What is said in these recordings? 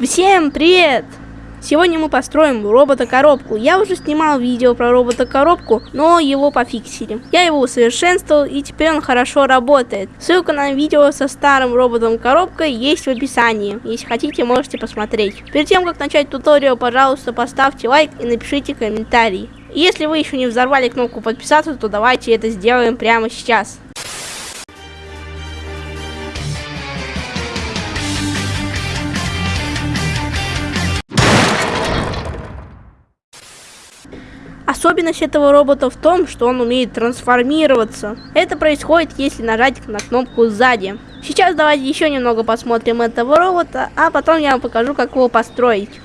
Всем привет! Сегодня мы построим робота-коробку. Я уже снимал видео про робота-коробку, но его пофиксили. Я его усовершенствовал и теперь он хорошо работает. Ссылка на видео со старым роботом-коробкой есть в описании. Если хотите, можете посмотреть. Перед тем, как начать туториал, пожалуйста, поставьте лайк и напишите комментарий. Если вы еще не взорвали кнопку подписаться, то давайте это сделаем прямо сейчас. Особенность этого робота в том, что он умеет трансформироваться. Это происходит, если нажать на кнопку сзади. Сейчас давайте еще немного посмотрим этого робота, а потом я вам покажу, как его построить.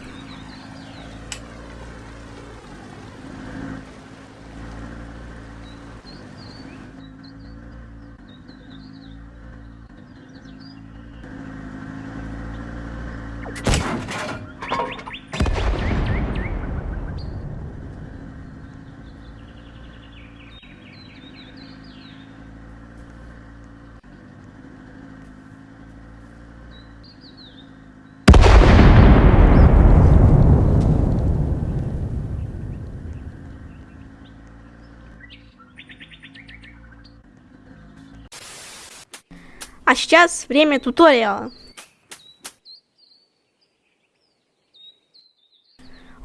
А сейчас время туториала.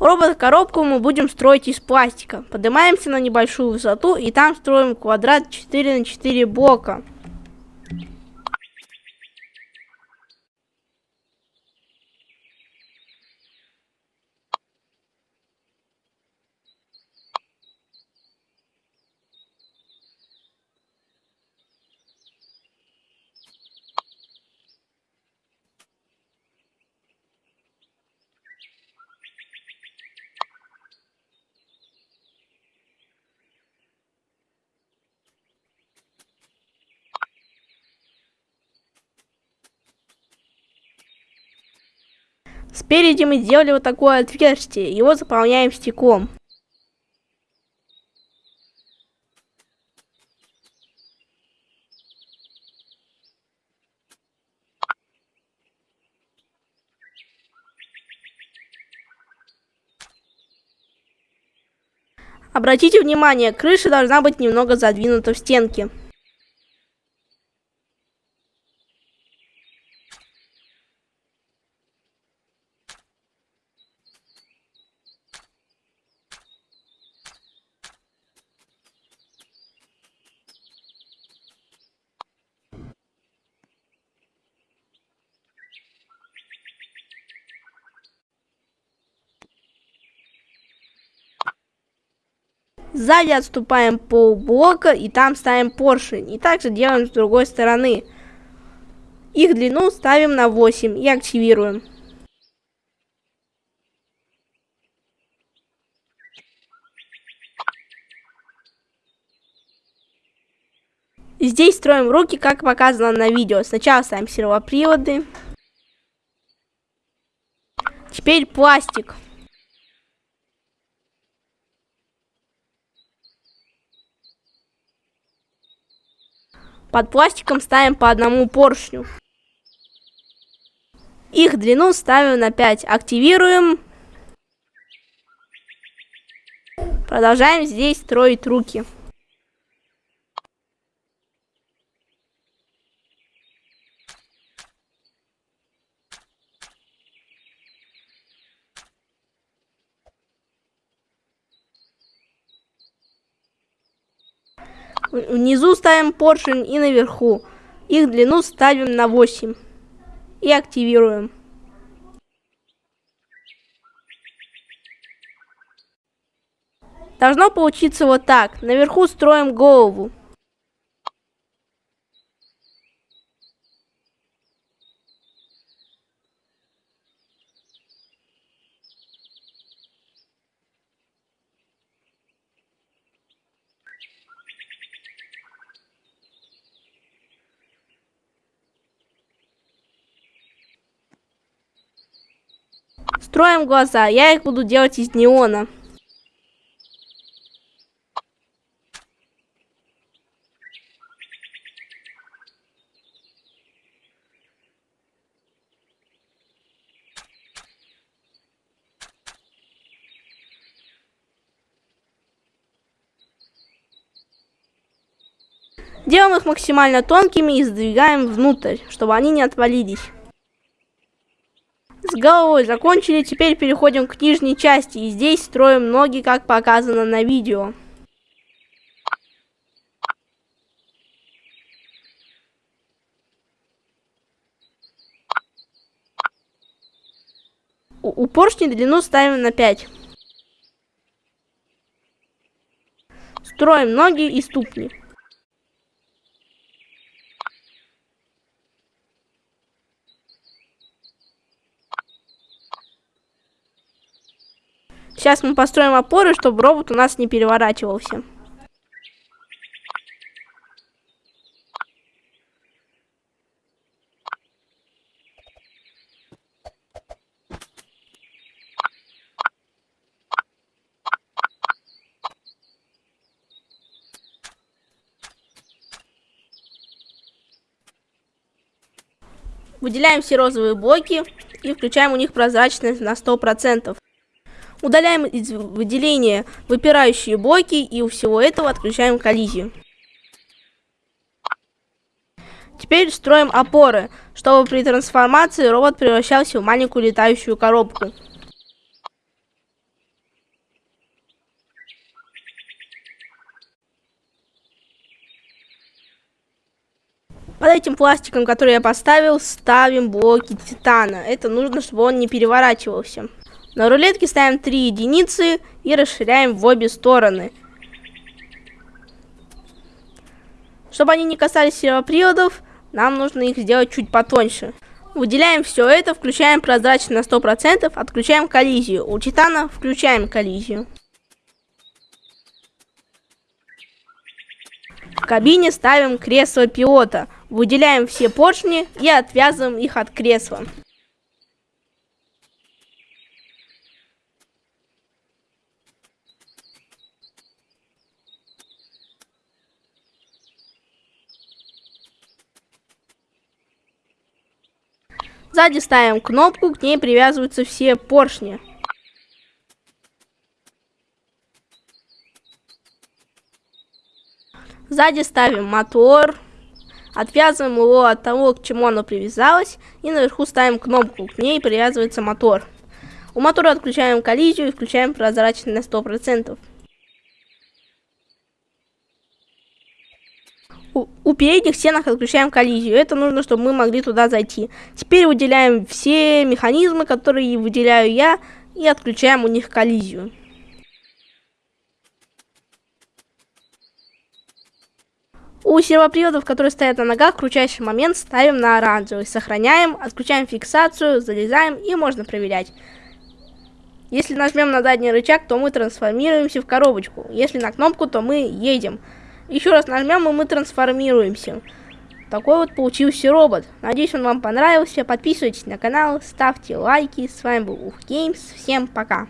Робот-коробку мы будем строить из пластика. Поднимаемся на небольшую высоту и там строим квадрат 4 на 4 блока. Спереди мы сделали вот такое отверстие, его заполняем стеклом. Обратите внимание, крыша должна быть немного задвинута в стенке. Сзади отступаем полблока и там ставим поршень. И также делаем с другой стороны. Их длину ставим на 8 и активируем. Здесь строим руки, как показано на видео. Сначала ставим сервоприводы. Теперь пластик. Под пластиком ставим по одному поршню. Их длину ставим на 5. Активируем. Продолжаем здесь строить руки. Внизу ставим поршень и наверху. Их длину ставим на 8. И активируем. Должно получиться вот так. Наверху строим голову. Строим глаза. Я их буду делать из неона. Делаем их максимально тонкими и сдвигаем внутрь, чтобы они не отвалились. С головой закончили, теперь переходим к нижней части и здесь строим ноги, как показано на видео. У, у поршней длину ставим на 5. Строим ноги и ступни. Сейчас мы построим опоры, чтобы робот у нас не переворачивался. Выделяем все розовые блоки и включаем у них прозрачность на 100%. Удаляем из выделения выпирающие блоки и у всего этого отключаем коллизию. Теперь строим опоры, чтобы при трансформации робот превращался в маленькую летающую коробку. Под этим пластиком, который я поставил, ставим блоки титана. Это нужно, чтобы он не переворачивался. На рулетке ставим 3 единицы и расширяем в обе стороны. Чтобы они не касались сервоприводов, нам нужно их сделать чуть потоньше. Выделяем все это, включаем прозрачность на 100%, отключаем коллизию. У титана включаем коллизию. В кабине ставим кресло пилота. Выделяем все поршни и отвязываем их от кресла. Сзади ставим кнопку, к ней привязываются все поршни. Сзади ставим мотор, отвязываем его от того, к чему оно привязалось, и наверху ставим кнопку, к ней привязывается мотор. У мотора отключаем коллизию и включаем прозрачность на 100%. У, передних стенок отключаем коллизию. Это нужно, чтобы мы могли туда зайти. Теперь выделяем все механизмы, которые выделяю я, и отключаем у них коллизию. У сервоприводов, которые стоят на ногах, крутящий момент ставим на оранжевый. Сохраняем, отключаем фиксацию, залезаем и можно проверять. Если нажмем на задний рычаг, то мы трансформируемся в коробочку. Если на кнопку, то мы едем. Еще раз нажмем, и мы трансформируемся. Такой вот получился робот. Надеюсь, он вам понравился. Подписывайтесь на канал, ставьте лайки. С вами был Ух Геймс. Всем пока.